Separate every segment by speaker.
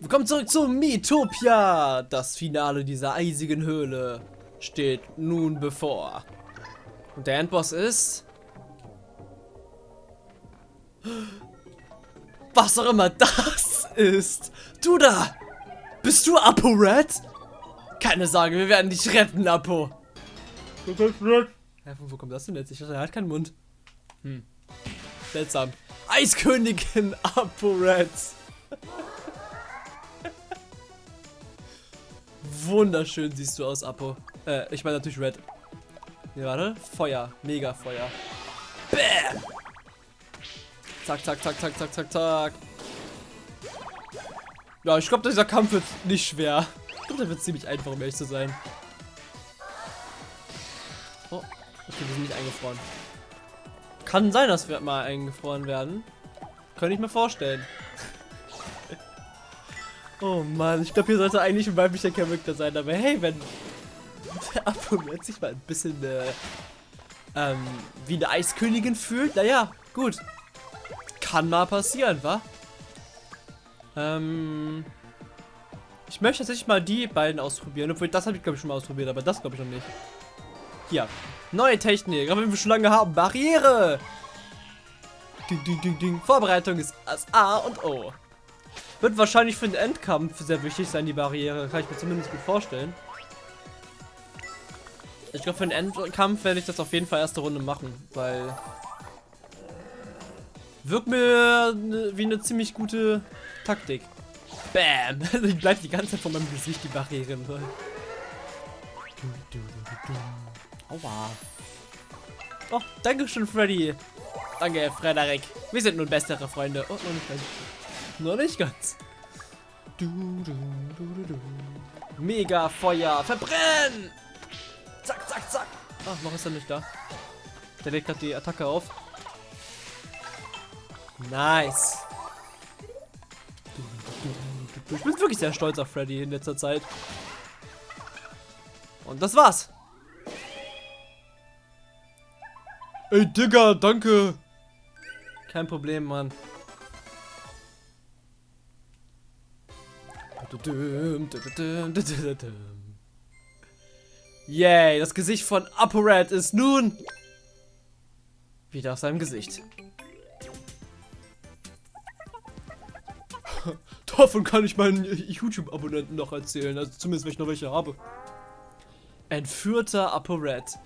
Speaker 1: Willkommen zurück zu Miitopia. Das Finale dieser eisigen Höhle steht nun bevor. Und der Endboss ist... Was auch immer das ist. Du da! Bist du Apo Red? Keine Sorge, wir werden dich retten, Apo. Ja, wo kommt das denn jetzt? Ich dachte, er hat keinen Mund. Hm. Seltsam. Eiskönigin Apo Red. Wunderschön siehst du aus, Apo. Äh, ich meine natürlich Red. Ja, warte. Feuer. Mega Feuer. Bäm! Zack, zack, zack, zack, zack, zack, zack. Ja, ich glaube, dieser Kampf wird nicht schwer. Ich glaube, der wird ziemlich einfach, um ehrlich zu sein. Oh, okay, wir sind nicht eingefroren. Kann sein, dass wir mal eingefroren werden. Könnte ich mir vorstellen. Oh Mann, ich glaube, hier sollte eigentlich ein weiblicher Charakter sein. Aber hey, wenn der Apomet sich mal ein bisschen äh, ähm, wie eine Eiskönigin fühlt, naja, gut. Kann mal passieren, wa? Ähm, ich möchte tatsächlich mal die beiden ausprobieren. Obwohl, das habe ich glaube ich schon mal ausprobiert, aber das glaube ich noch nicht. Hier. Neue Technik, aber wir schon lange haben. Barriere! Ding, ding, ding, ding. Vorbereitung ist das A und O. Wird wahrscheinlich für den Endkampf sehr wichtig sein, die Barriere. Kann ich mir zumindest gut vorstellen. Ich glaube, für den Endkampf werde ich das auf jeden Fall erste Runde machen, weil... Wirkt mir ne, wie eine ziemlich gute Taktik. Bam! die bleibt die ganze Zeit vor meinem Gesicht, die Barriere. Aua. Oh, danke schön, Freddy. Danke, Frederik. Wir sind nun bessere Freunde. Oh, noch nicht. Noch nicht ganz. Du, du, du, Mega Feuer. Verbrennen! Zack, zack, zack. Ach, noch ist er nicht da. Der legt gerade die Attacke auf. Nice. Ich bin wirklich sehr stolz auf Freddy in letzter Zeit. Und das war's. Ey, Digga, danke. Kein Problem, Mann. Yay, das Gesicht von ApoRed ist nun wieder auf seinem Gesicht. Davon kann ich meinen YouTube-Abonnenten noch erzählen, also zumindest wenn ich noch welche habe. Entführter ApoRed.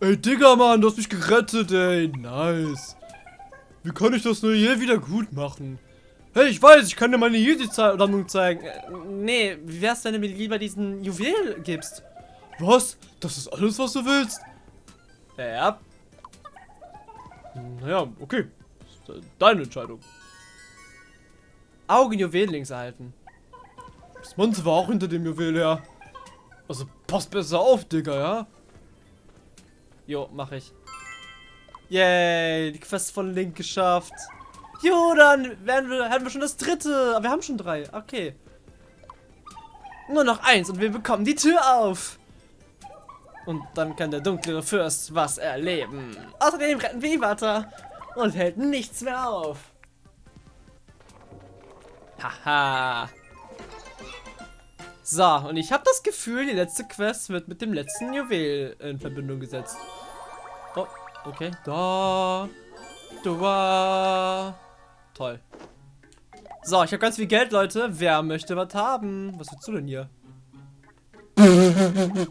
Speaker 1: Ey, Digga, Mann, du hast mich gerettet, ey. Nice. Wie kann ich das nur hier wieder gut machen? Hey, ich weiß, ich kann dir meine Jedi-Sammlung zeigen. Äh, nee, wie wär's, wenn du mir lieber diesen Juwel gibst? Was? Das ist alles, was du willst? Ja. Naja, okay. Deine Entscheidung. Augenjuwel links erhalten. Das Monster war auch hinter dem Juwel her. Also pass besser auf, Digga, ja? Jo, mach ich. Yay, die Quest von Link geschafft. Jo, dann werden wir, haben wir schon das dritte. Aber wir haben schon drei. Okay. Nur noch eins und wir bekommen die Tür auf. Und dann kann der dunkle Fürst was erleben. Außerdem retten wir Iwata und hält nichts mehr auf. Haha. So, und ich habe das Gefühl, die letzte Quest wird mit dem letzten Juwel in Verbindung gesetzt. Oh, okay. Da. Da. Toll. So, ich habe ganz viel Geld, Leute. Wer möchte was haben? Was willst du denn hier?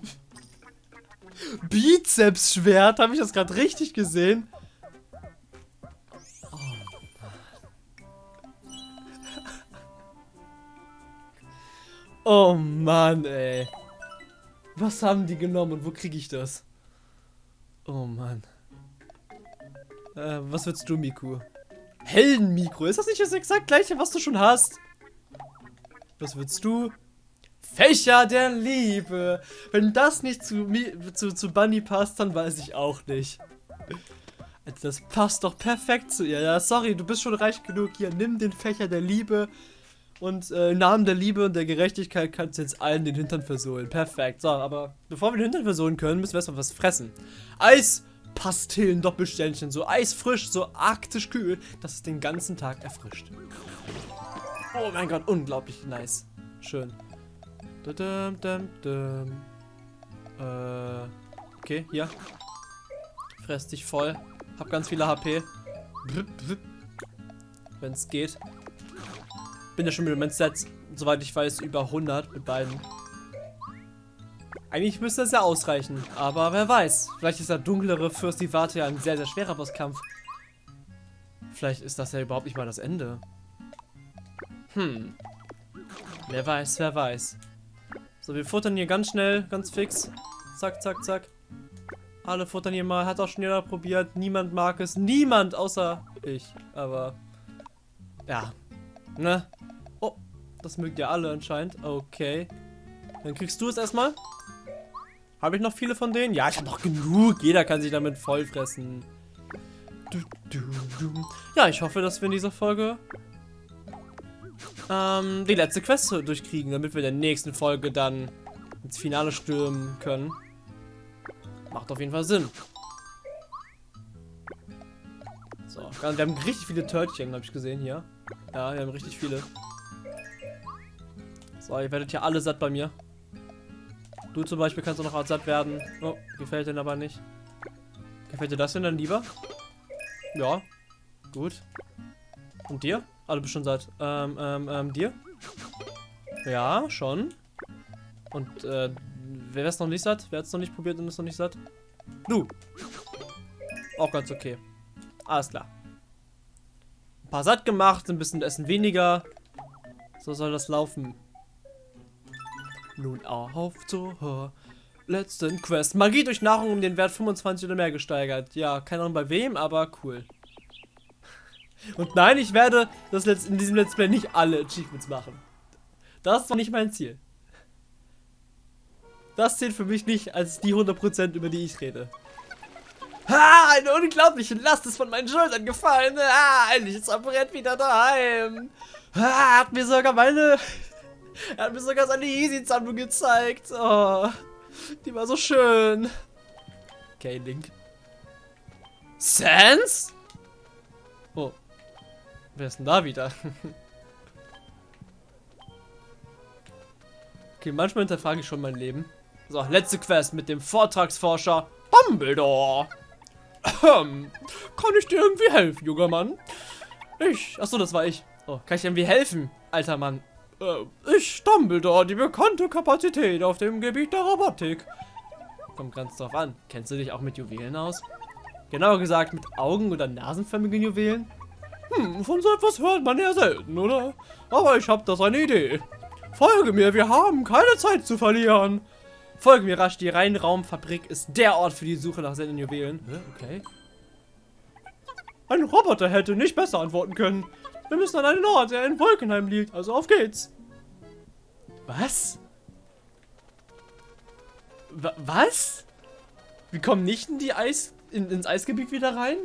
Speaker 1: Bizeps-Schwert. Habe ich das gerade richtig gesehen? Oh Mann, ey. Was haben die genommen und wo kriege ich das? Oh Mann. Äh, was willst du, Miku? Heldenmikro. Ist das nicht das exakt gleiche, was du schon hast? Was willst du? Fächer der Liebe. Wenn das nicht zu, zu, zu Bunny passt, dann weiß ich auch nicht. Das passt doch perfekt zu ihr. Ja, sorry, du bist schon reich genug. Hier, nimm den Fächer der Liebe. Und äh, im Namen der Liebe und der Gerechtigkeit kannst du jetzt allen den Hintern versohlen. Perfekt. So, aber bevor wir den Hintern versohlen können, müssen wir erstmal was fressen. Eis, Pastillen, Doppelsternchen, so eisfrisch, so arktisch kühl, dass es den ganzen Tag erfrischt. Oh mein Gott, unglaublich nice. Schön. Dum, dum, dum. Äh, okay, hier. Fress dich voll. Hab ganz viele HP. Wenn es geht. Bin ja schon mit dem Set, soweit ich weiß, über 100 mit beiden. Eigentlich müsste das ja ausreichen, aber wer weiß. Vielleicht ist der dunklere Fürst die Warte ja ein sehr, sehr schwerer Bosskampf. Vielleicht ist das ja überhaupt nicht mal das Ende. Hm. Wer weiß, wer weiß. So, wir futtern hier ganz schnell, ganz fix. Zack, zack, zack. Alle futtern hier mal. Hat auch schon jeder probiert. Niemand mag es. Niemand außer ich. Aber, ja. Ne? Oh, das mögt ihr alle anscheinend. Okay. Dann kriegst du es erstmal. Habe ich noch viele von denen? Ja, ich habe noch genug. Jeder kann sich damit vollfressen. Ja, ich hoffe, dass wir in dieser Folge ähm, die letzte Quest durchkriegen, damit wir in der nächsten Folge dann ins Finale stürmen können. Macht auf jeden Fall Sinn. So, wir haben richtig viele Törtchen, habe ich gesehen hier. Ja, wir haben richtig viele. So, ihr werdet ja alle satt bei mir. Du zum Beispiel kannst auch noch satt werden. Oh, gefällt dir aber nicht. Gefällt dir das denn dann lieber? Ja, gut. Und dir? Ah, du bist schon satt. Ähm, ähm, ähm, dir? Ja, schon. Und, äh, wer ist noch nicht satt? Wer hat es noch nicht probiert und ist noch nicht satt? Du. Auch ganz okay. Alles klar. Ein paar satt gemacht, ein bisschen Essen weniger. So soll das laufen. Nun auf zur letzten Quest. Magie durch Nahrung um den Wert 25 oder mehr gesteigert. Ja, keine Ahnung bei wem, aber cool. Und nein, ich werde das in diesem Let's Play nicht alle Achievements machen. Das war nicht mein Ziel. Das zählt für mich nicht als die 100% über die ich rede. Ha, eine unglaubliche Last ist von meinen Schultern gefallen. Ah, endlich ist Brett wieder daheim. Ha, hat mir sogar meine er hat mir sogar seine Easy-Sammlung gezeigt. Oh, die war so schön. Okay, Link. Sans? Oh. Wer ist denn da wieder? okay, manchmal hinterfrage ich schon mein Leben. So, letzte Quest mit dem Vortragsforscher Dumbledore. Kann ich dir irgendwie helfen, junger Mann? Ich. Achso, das war ich. Oh, kann ich dir irgendwie helfen, alter Mann? Äh, ich Dumbledore, die bekannte Kapazität auf dem Gebiet der Robotik. Kommt ganz drauf an. Kennst du dich auch mit Juwelen aus? Genauer gesagt mit Augen- oder nasenförmigen Juwelen? Hm, von so etwas hört man ja selten, oder? Aber ich habe das eine Idee. Folge mir, wir haben keine Zeit zu verlieren. Folge mir rasch, die Reinraumfabrik ist der Ort für die Suche nach seltenen Juwelen. Okay. Ein Roboter hätte nicht besser antworten können. Wir müssen an einen Ort, der in Wolkenheim liegt. Also auf geht's. Was? W was? Wir kommen nicht in die Eis in, ins Eisgebiet wieder rein?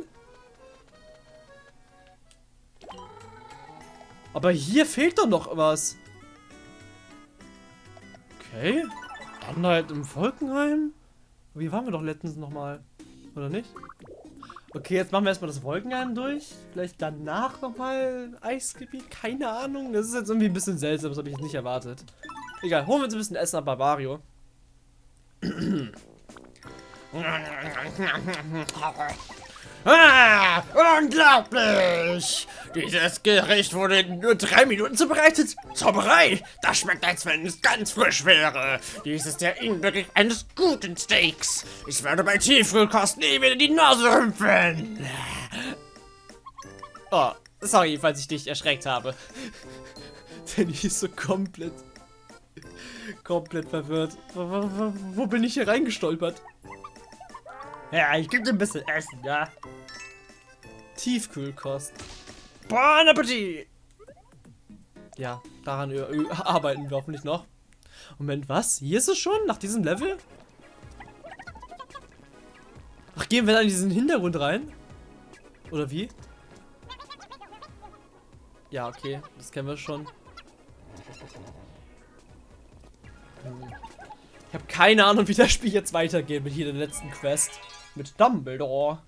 Speaker 1: Aber hier fehlt doch noch was. Okay. Dann halt im Wolkenheim. Wie waren wir doch letztens nochmal? Oder nicht? Okay, jetzt machen wir erstmal das Wolkenheim durch. Vielleicht danach nochmal Eisgebiet. Keine Ahnung. Das ist jetzt irgendwie ein bisschen seltsam. Das habe ich jetzt nicht erwartet. Egal, holen wir uns ein bisschen Essen ab Barbario.
Speaker 2: Ah, unglaublich! Dieses Gericht wurde in nur drei Minuten zubereitet. Zauberei! Das schmeckt, als wenn es ganz frisch wäre. Dies ist der Inbegriff eines guten Steaks. Ich werde bei Tiefkühlkost nie wieder die Nase rümpfen.
Speaker 1: Oh, sorry, falls ich dich erschreckt habe. Denn ich ist so komplett, komplett verwirrt. Wo, wo, bin ich hier reingestolpert?
Speaker 2: Ja, ich gebe dir ein bisschen Essen, ja.
Speaker 1: Tiefkühlkost.
Speaker 2: Bon Appetit!
Speaker 1: Ja, daran arbeiten wir hoffentlich noch. Moment, was? Hier ist es schon? Nach diesem Level? Ach, gehen wir dann in diesen Hintergrund rein? Oder wie? Ja, okay. Das kennen wir schon. Ich habe keine Ahnung, wie das Spiel jetzt weitergeht mit hier der letzten Quest. Mit Dumbledore.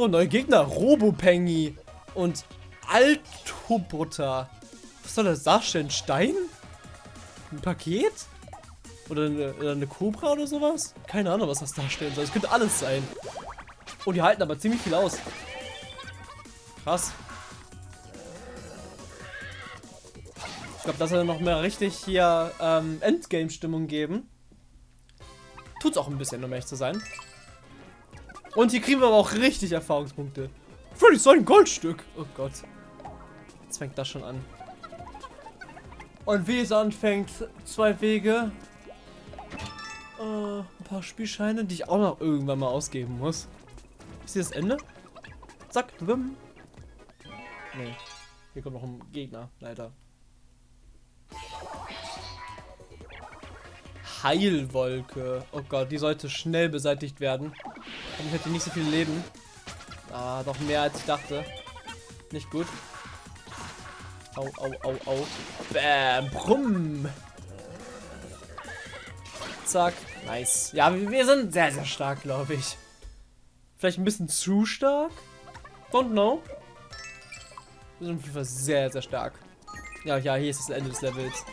Speaker 1: Oh, neue Gegner. Robopengi und Altobutter. Was soll das darstellen? Stein? Ein Paket? Oder eine, Cobra oder sowas? Keine Ahnung, was das darstellen soll. Es könnte alles sein. Oh, die halten aber ziemlich viel aus. Krass. Ich glaube, das soll noch mehr richtig hier ähm, Endgame-Stimmung geben. Tut's auch ein bisschen, um ehrlich zu sein. Und hier kriegen wir aber auch richtig Erfahrungspunkte. Freddy so ein Goldstück. Oh Gott. Jetzt fängt das schon an. Und wie es anfängt, zwei Wege. Äh, ein paar Spielscheine, die ich auch noch irgendwann mal ausgeben muss. Ist hier das Ende? Zack, wim. Nee. Hier kommt noch ein Gegner, leider. Heilwolke. Oh Gott, die sollte schnell beseitigt werden. Dann hätte nicht so viel Leben. Ah, doch mehr als ich dachte. Nicht gut. Au, au, au, au. Bäm, brumm. Zack. Nice. Ja, wir sind sehr, sehr stark, glaube ich. Vielleicht ein bisschen zu stark? Don't know. Wir sind auf jeden Fall sehr, sehr stark. Ja, ja, hier ist das Ende des Levels.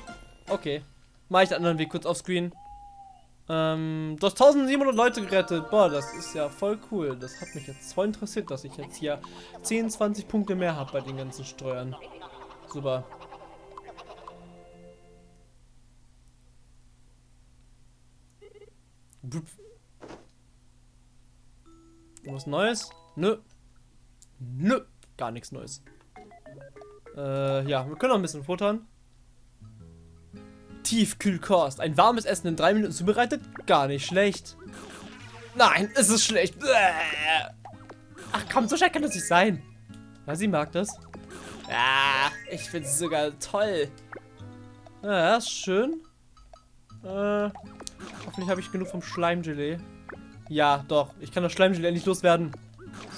Speaker 1: Okay. Mach ich den anderen Weg kurz auf Screen. Ähm, du hast 1700 Leute gerettet. Boah, das ist ja voll cool. Das hat mich jetzt voll interessiert, dass ich jetzt hier 10, 20 Punkte mehr habe bei den ganzen Steuern. Super. Was Neues? Nö. Nö. Gar nichts Neues. Äh, ja, wir können noch ein bisschen futtern. Tiefkühlkost. Ein warmes Essen in drei Minuten zubereitet? Gar nicht schlecht. Nein, es ist schlecht. Ach komm, so schlecht kann das nicht sein. Ja, sie mag das. Ja, ich finde es sogar toll. Ja, ist schön. Äh, hoffentlich habe ich genug vom Schleimgelee. Ja, doch. Ich kann das Schleimgelee endlich loswerden.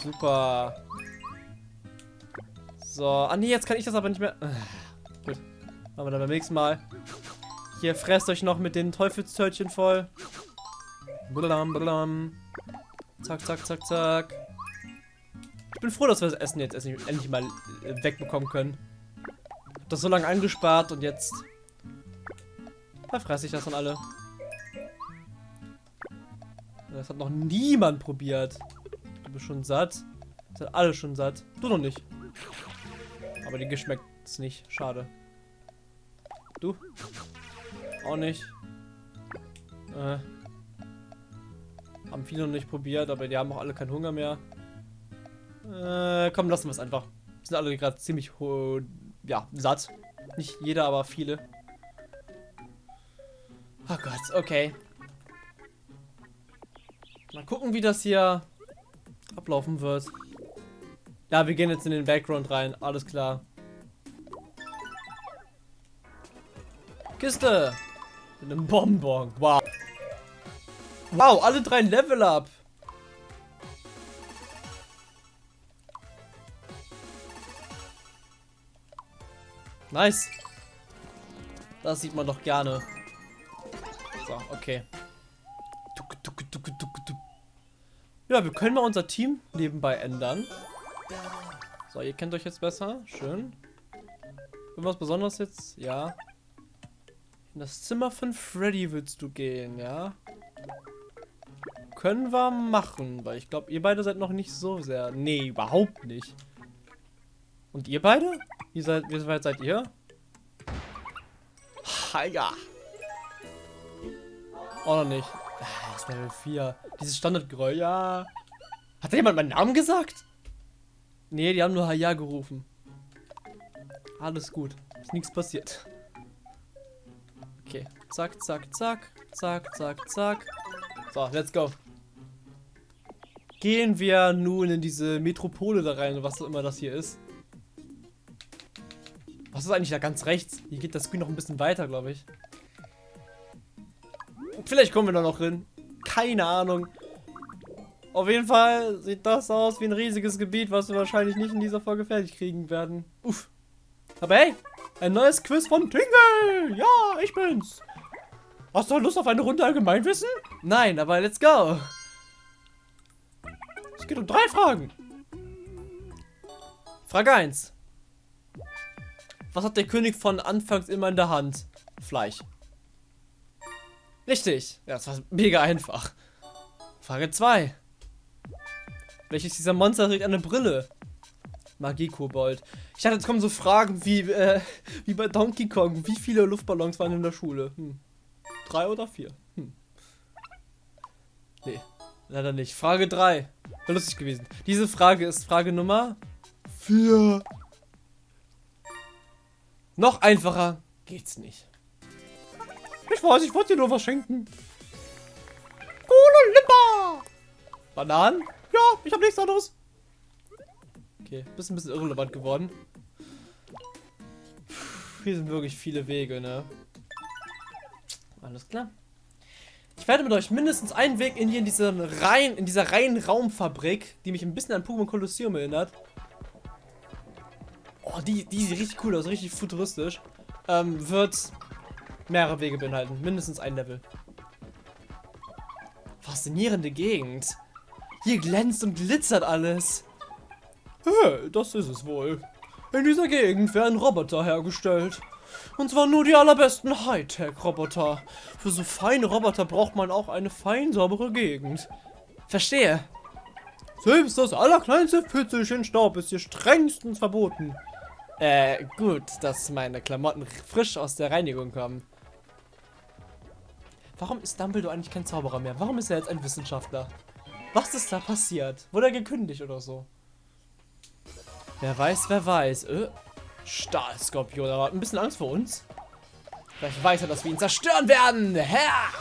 Speaker 1: Super. So. Ah, nee, jetzt kann ich das aber nicht mehr. Äh, gut. Machen wir dann beim nächsten Mal. Hier, fresst euch noch mit den Teufelstörtchen voll. Blablabla. blablabla. Zack, zack, zack, zack. Ich bin froh, dass wir das Essen jetzt endlich mal äh, wegbekommen können. Hab das so lange angespart und jetzt verfresse ich das dann alle. Das hat noch niemand probiert. Du bist schon satt. Das sind alle schon satt. Du noch nicht. Aber die geschmeckt es nicht. Schade. Du? Auch nicht. Äh. Haben viele noch nicht probiert, aber die haben auch alle keinen Hunger mehr. Äh, komm, lassen wir es einfach. Sind alle gerade ziemlich ja, satt. Nicht jeder, aber viele. Oh Gott, okay. Mal gucken, wie das hier ablaufen wird. Ja, wir gehen jetzt in den Background rein. Alles klar. Kiste. Mit einem Bonbon. Wow. Wow, alle drei Level up. Nice. Das sieht man doch gerne. So, okay. Ja, wir können mal unser Team nebenbei ändern. So, ihr kennt euch jetzt besser. Schön. Irgendwas Besonderes jetzt? Ja. In das Zimmer von Freddy willst du gehen, ja? Können wir machen, weil ich glaube, ihr beide seid noch nicht so sehr... Nee, überhaupt nicht. Und ihr beide? Wie, seid, wie weit seid ihr? Ha, ja. Auch noch nicht. Ah, das ist Level 4. Dieses Standardgeräusch, ja. Hat da jemand meinen Namen gesagt? Nee, die haben nur Haya gerufen. Alles gut. Ist nichts passiert. Zack, zack, zack. Zack, zack, zack. So, let's go. Gehen wir nun in diese Metropole da rein, was auch immer das hier ist. Was ist eigentlich da ganz rechts? Hier geht das Screen noch ein bisschen weiter, glaube ich. Vielleicht kommen wir da noch hin. Keine Ahnung. Auf jeden Fall sieht das aus wie ein riesiges Gebiet, was wir wahrscheinlich nicht in dieser Folge fertig kriegen werden. Uff. Aber hey, ein neues Quiz von Tingle! Ja, ich bin's! Hast du Lust auf eine Runde Allgemeinwissen? Nein, aber let's go! Es geht um drei Fragen. Frage 1. Was hat der König von anfangs immer in der Hand? Fleisch. Richtig. Ja, das war mega einfach. Frage 2. Welches dieser Monster trägt eine Brille? Magie-Kobold. Ich dachte, jetzt kommen so Fragen wie, äh, wie bei Donkey Kong. Wie viele Luftballons waren in der Schule? Hm. Drei oder vier? Hm. Nee, leider nicht. Frage 3. Wäre lustig gewesen. Diese Frage ist Frage Nummer 4. Noch einfacher geht's nicht. Ich weiß, ich wollte dir nur was schenken. Cola Limba! Bananen? Ja, ich habe nichts anderes. Okay, bist ein bisschen irrelevant geworden. Hier sind wirklich viele Wege, ne? Alles klar. Ich werde mit euch mindestens einen Weg in, hier in, diesen rein, in dieser reinen Raumfabrik, die mich ein bisschen an Pokémon Colosseum erinnert. Oh, die, die sieht richtig cool aus, richtig futuristisch. Ähm, wird mehrere Wege beinhalten. Mindestens ein Level. Faszinierende Gegend. Hier glänzt und glitzert alles. Hey, das ist es wohl. In dieser Gegend werden Roboter hergestellt. Und zwar nur die allerbesten Hightech-Roboter. Für so feine Roboter braucht man auch eine fein saubere Gegend. Verstehe. Selbst das allerkleinste Pützelchen Staub ist hier strengstens verboten. Äh, gut, dass meine Klamotten frisch aus der Reinigung kommen. Warum ist Dumbledore eigentlich kein Zauberer mehr? Warum ist er jetzt ein Wissenschaftler? Was ist da passiert? Wurde er gekündigt oder so? Wer weiß, wer weiß. Äh, Stahlskorpion, aber ein bisschen Angst vor uns. Vielleicht weiß er, dass wir ihn zerstören werden. Herr!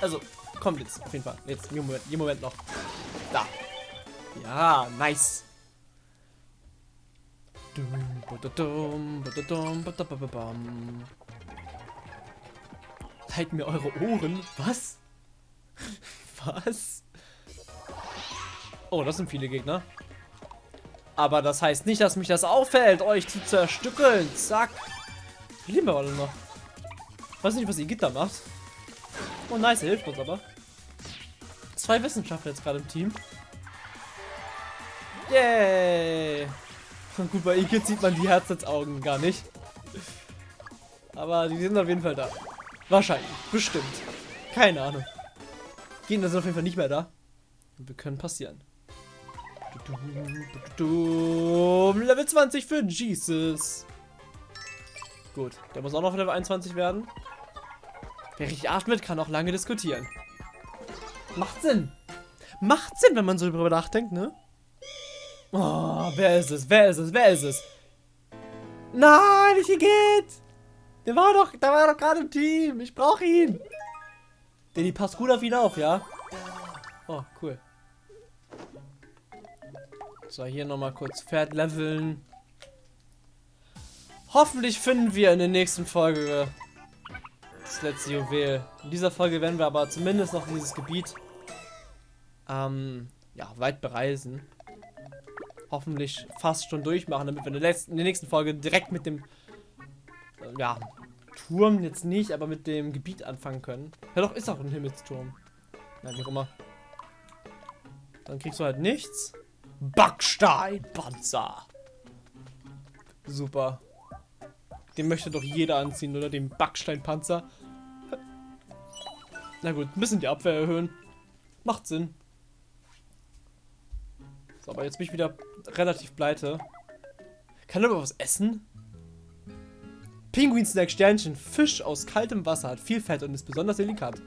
Speaker 1: Also, kommt jetzt, auf jeden Fall. Jetzt, im Moment, im Moment noch. Da. Ja, nice. Halt mir eure Ohren. Was? Was? Oh, das sind viele Gegner. Aber das heißt nicht, dass mich das auffällt, euch zu zerstückeln. Zack. Leben wir alle noch? Weiß nicht, was die Gitter macht. Oh, nice, hilft uns aber. Zwei Wissenschaftler jetzt gerade im Team. Yay! Gut, bei Igitt sieht man die Herzensaugen gar nicht. Aber die sind auf jeden Fall da. Wahrscheinlich. Bestimmt. Keine Ahnung. Gegner sind auf jeden Fall nicht mehr da. Und wir können passieren. Level 20 für Jesus. Gut, der muss auch noch Level 21 werden. Wer richtig atmet, kann auch lange diskutieren. Macht Sinn. Macht Sinn, wenn man so darüber nachdenkt, ne? Oh, wer ist es? Wer ist es? Wer ist es? Nein, nicht geht. Der war doch, der war doch gerade im Team. Ich brauche ihn. Der die passt gut auf ihn auf, ja? Oh, cool. So, hier nochmal kurz Pferd leveln. Hoffentlich finden wir in der nächsten Folge das letzte Juwel. In dieser Folge werden wir aber zumindest noch dieses Gebiet ähm, ja, weit bereisen. Hoffentlich fast schon durchmachen, damit wir in der, letzten, in der nächsten Folge direkt mit dem äh, ja, Turm jetzt nicht, aber mit dem Gebiet anfangen können. Ja doch, ist auch ein Himmelsturm. Ja, wie auch immer. Dann kriegst du halt nichts. Backsteinpanzer. Super. Den möchte doch jeder anziehen, oder? Den Backsteinpanzer. Na gut, bisschen die Abwehr erhöhen. Macht Sinn. So, aber jetzt bin ich wieder relativ pleite. Kann aber was essen? Pinguin-Snack Sternchen. Fisch aus kaltem Wasser. Hat viel Fett und ist besonders delikat.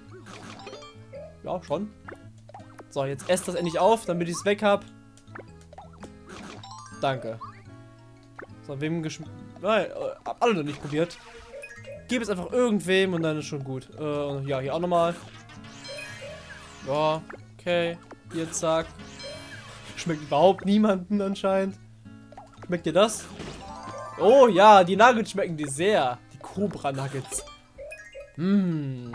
Speaker 1: Ja, schon. So, jetzt esst das endlich auf, damit ich es weg habe. Danke. So, wem geschmeckt. Nein, äh, hab alle noch nicht probiert. Gib es einfach irgendwem und dann ist schon gut. Äh, ja, hier auch nochmal. Ja, okay. Hier, zack. Schmeckt überhaupt niemanden anscheinend. Schmeckt dir das? Oh ja, die Nuggets schmecken dir sehr. Die Cobra Nuggets. Mmm.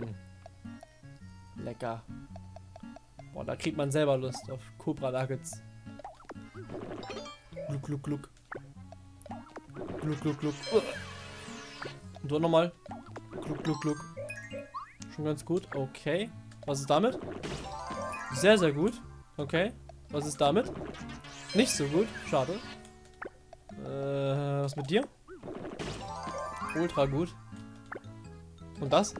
Speaker 1: Lecker. Boah, da kriegt man selber Lust auf Cobra Nuggets. Gluck, gluck, gluck. Gluck, gluck, gluck. Und dann nochmal. Gluck, gluck, gluck. Schon ganz gut. Okay. Was ist damit? Sehr, sehr gut. Okay. Was ist damit? Nicht so gut. Schade. Äh, was mit dir? Ultra gut. Und das?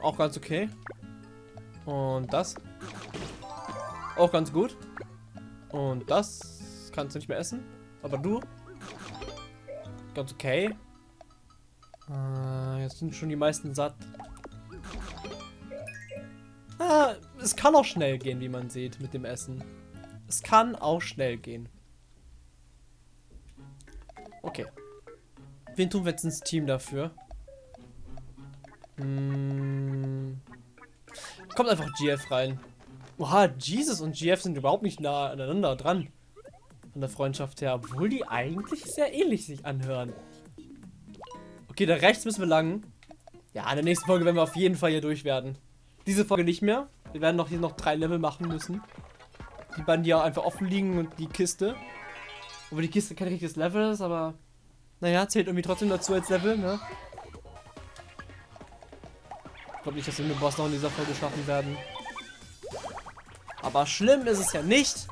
Speaker 1: Auch ganz okay. Und das? Auch ganz gut. Und das kannst nicht mehr essen. Aber du? Ganz okay. Äh, jetzt sind schon die meisten satt. Ah, es kann auch schnell gehen, wie man sieht, mit dem Essen. Es kann auch schnell gehen. Okay. Wen tun wir jetzt ins Team dafür? Hm. Kommt einfach GF rein. Oha, Jesus und GF sind überhaupt nicht nah aneinander dran. Von der Freundschaft her. Obwohl die eigentlich sehr ähnlich sich anhören. Okay, da rechts müssen wir lang. Ja, in der nächsten Folge werden wir auf jeden Fall hier durch werden. Diese Folge nicht mehr. Wir werden noch hier noch drei Level machen müssen. Die beiden, die ja einfach offen liegen und die Kiste. Obwohl die Kiste kein richtiges Level ist, aber... Naja, zählt irgendwie trotzdem dazu als Level, ne? Ich glaube nicht, dass wir den Boss noch in dieser Folge schaffen werden. Aber schlimm ist es ja nicht.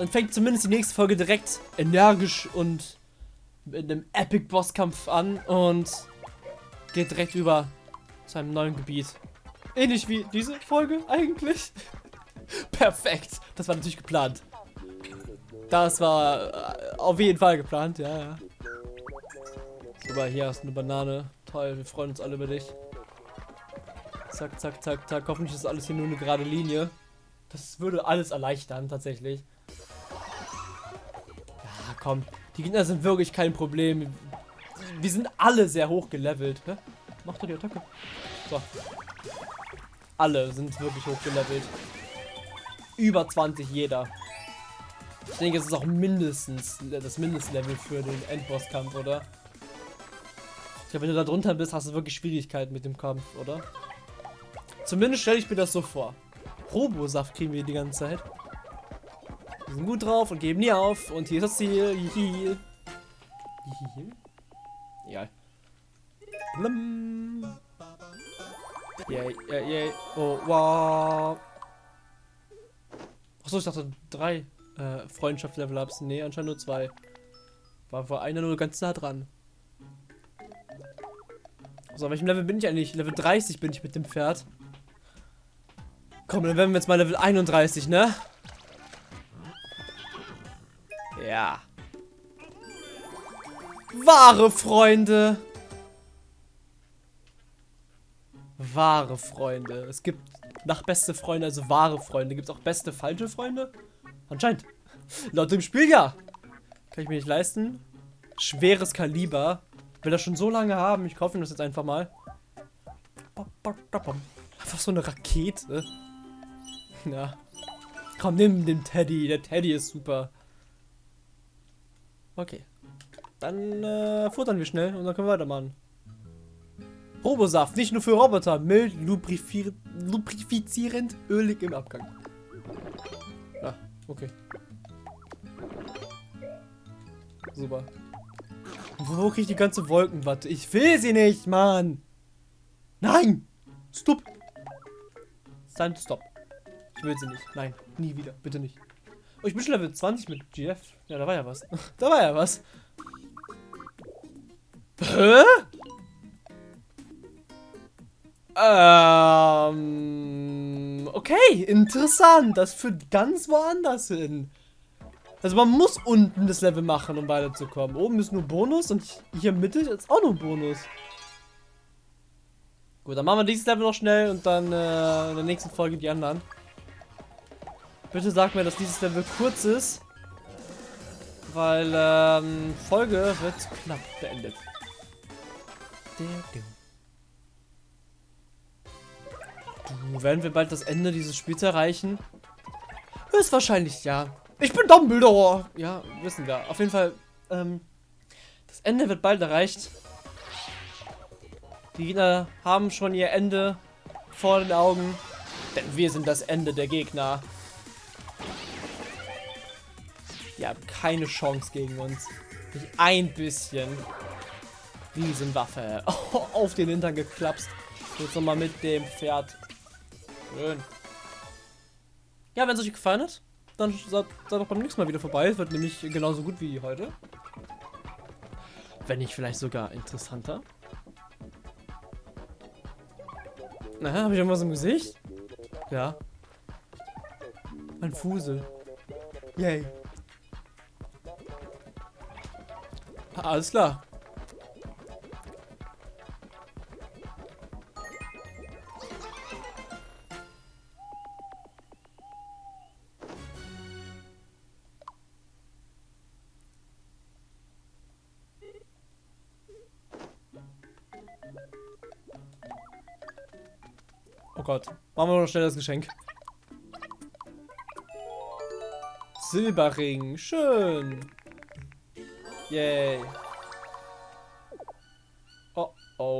Speaker 1: Dann fängt zumindest die nächste Folge direkt energisch und mit einem Epic Bosskampf an und geht direkt über zu einem neuen Gebiet. Ähnlich wie diese Folge eigentlich. Perfekt. Das war natürlich geplant. Das war äh, auf jeden Fall geplant, ja, ja. Super, hier hast du eine Banane. Toll, wir freuen uns alle über dich. Zack, zack, zack, zack. Hoffentlich ist alles hier nur eine gerade Linie. Das würde alles erleichtern, tatsächlich. Komm. Die Gegner sind wirklich kein Problem. Wir sind alle sehr hoch gelevelt. Hä? Mach doch die Attacke. So. Alle sind wirklich hoch gelevelt. Über 20 jeder. Ich denke, es ist auch mindestens das Mindestlevel für den Endbosskampf, oder? Ich glaube, wenn du da drunter bist, hast du wirklich Schwierigkeiten mit dem Kampf, oder? Zumindest stelle ich mir das so vor. Robosaft kriegen wir die ganze Zeit. Wir sind gut drauf und geben nie auf. Und hier ist das Ziel. Hihi. Hihi. Egal. Blum. Yay, yay, yay. Oh, wow. Achso, ich dachte drei äh, Freundschaftslevel-Ups. Nee, anscheinend nur zwei. War vor einer nur ganz nah dran. So, welchem Level bin ich eigentlich? Level 30 bin ich mit dem Pferd. Komm, dann werden wir jetzt mal Level 31, ne? Ja. Wahre Freunde. Wahre Freunde. Es gibt nach beste Freunde, also wahre Freunde. Gibt es auch beste falsche Freunde? Anscheinend. Laut dem Spiel ja. Kann ich mir nicht leisten. Schweres Kaliber. Will das schon so lange haben. Ich kaufe ihm das jetzt einfach mal. Einfach so eine Rakete. Ja. Komm, nimm den Teddy. Der Teddy ist super. Okay. Dann äh, futtern wir schnell und dann können wir weitermachen. Robosaft, nicht nur für Roboter. Mild, lubrifizierend, ölig im Abgang. Ah, okay. Super. Wo kriege ich die ganze Wolkenwatte? Ich will sie nicht, Mann! Nein! Stop! Stand, stop. Ich will sie nicht. Nein, nie wieder. Bitte nicht. Oh, ich bin schon Level 20 mit GF. Ja, da war ja was. da war ja was. Hä? Ähm, okay, interessant. Das führt ganz woanders hin. Also man muss unten das Level machen, um weiterzukommen. Oben ist nur Bonus und hier Mitte ist auch nur Bonus. Gut, dann machen wir dieses Level noch schnell und dann äh, in der nächsten Folge die anderen. Bitte sag mir, dass dieses Level kurz ist. Weil ähm, Folge wird knapp beendet. Du, werden wir bald das Ende dieses Spiels erreichen? Ist wahrscheinlich ja. Ich bin Dumbledore! Ja, wissen wir. Auf jeden Fall, ähm, das Ende wird bald erreicht. Die Gegner haben schon ihr Ende vor den Augen. Denn wir sind das Ende der Gegner. Die haben keine Chance gegen uns. Nicht ein bisschen. Riesenwaffe. Auf den Hintern geklapst. Jetzt nochmal mit dem Pferd. Schön. ja, wenn es euch gefallen hat, dann seid, seid doch beim nächsten Mal wieder vorbei. Es wird nämlich genauso gut wie heute. Wenn nicht vielleicht sogar interessanter. Na, habe ich irgendwas im Gesicht? Ja. Ein Fusel. Yay. Alles klar. Oh Gott. Machen wir noch schnell das Geschenk. Silberring. Schön. Yay.